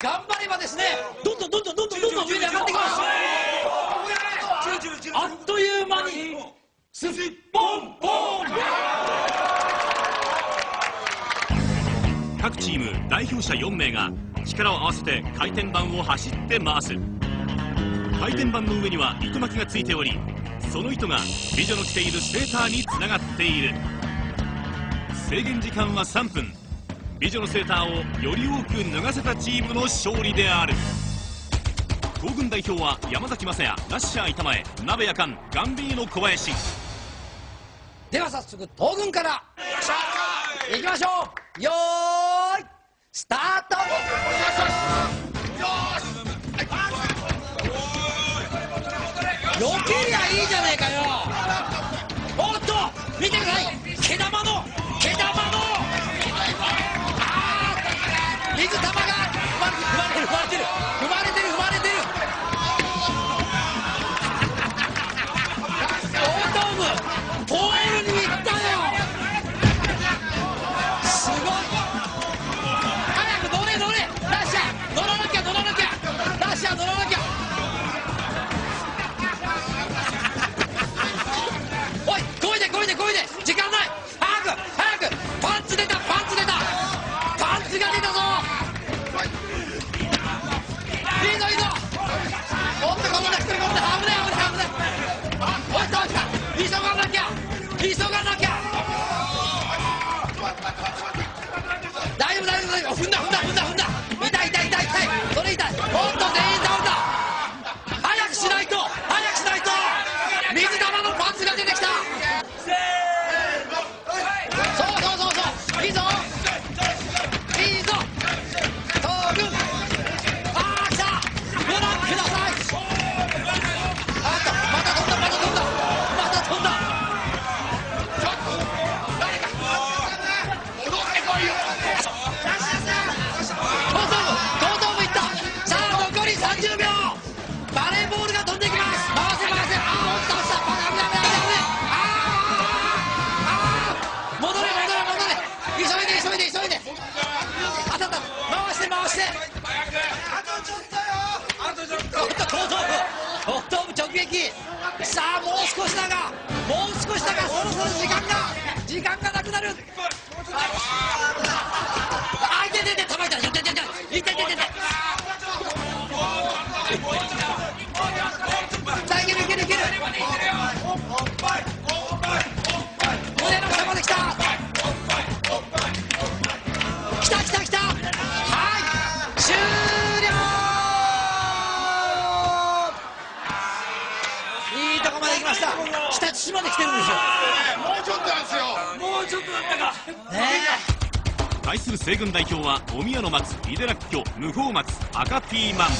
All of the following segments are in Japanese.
頑張ればですねどんどんどんどんどんどんどん上に上がってきます。あっという間にどん、どんどん各チーム代表者4名が力を合わせて回転板を走って回す。回転板の上には糸巻きがついておりその糸が美女の着ているセーターにつながっている。制限時間は3分。美女のセーターをより多く脱がせたチームの勝利である。東軍代表は山崎雅也ラッシャー板前鍋やかんガンビーノ小林。では早速東軍から。いきましょう。よーいスタート 분다 분다. もう少しだがもう少しだがそろそろ時間が時間がなくなる。あいてててた。まいた。いててててててててました。日立市まで来てるんですよ。もうちょっとなんですよ。もうちょっとだったか。ね対する西軍代表はお宮の松井出らっきょ無法松赤ピーマン。え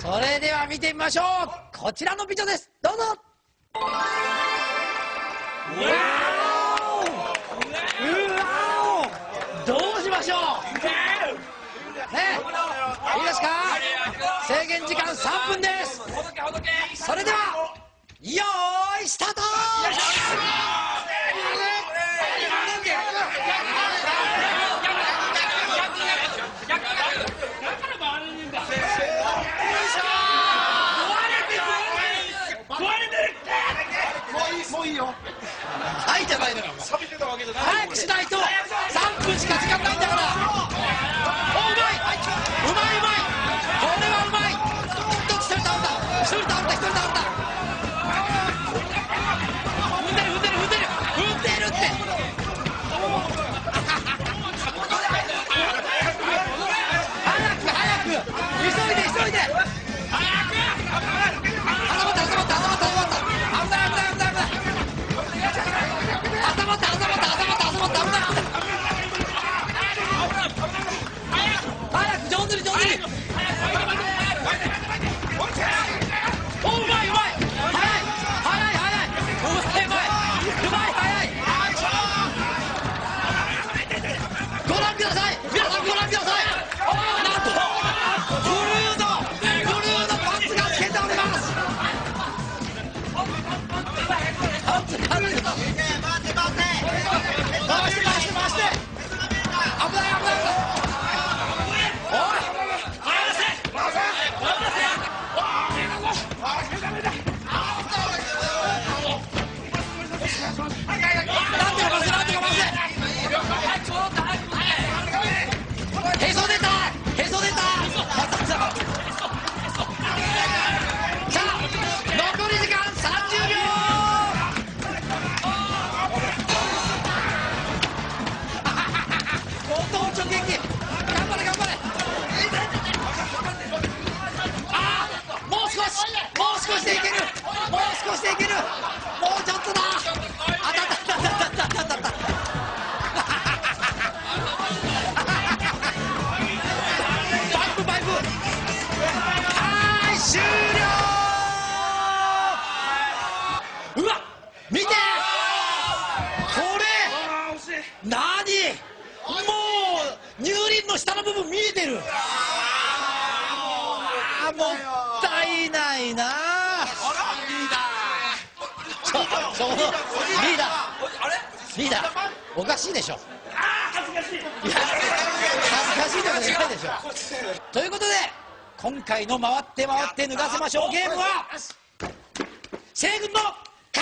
それでは見てみましょう。こちらの美女です。どうぞ。うわお。どうしましょう。ねえ。いいですか？制限時間3分です。それではよーいスタート！はいじゃないのよ早くしないと。3分しか時間ないんだ nosotros. うわ見てこれ何もう乳輪の下の部分見えてる。ああもったいないな。リーダーちょリーダー。リーダー。おかしいでしょ。ああ恥ずかしい。恥ずかしいとかじゃないでしょ。ということで今回の回って回って脱がせましょう。ゲームは西軍の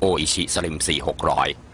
โออิชิสลิม 4600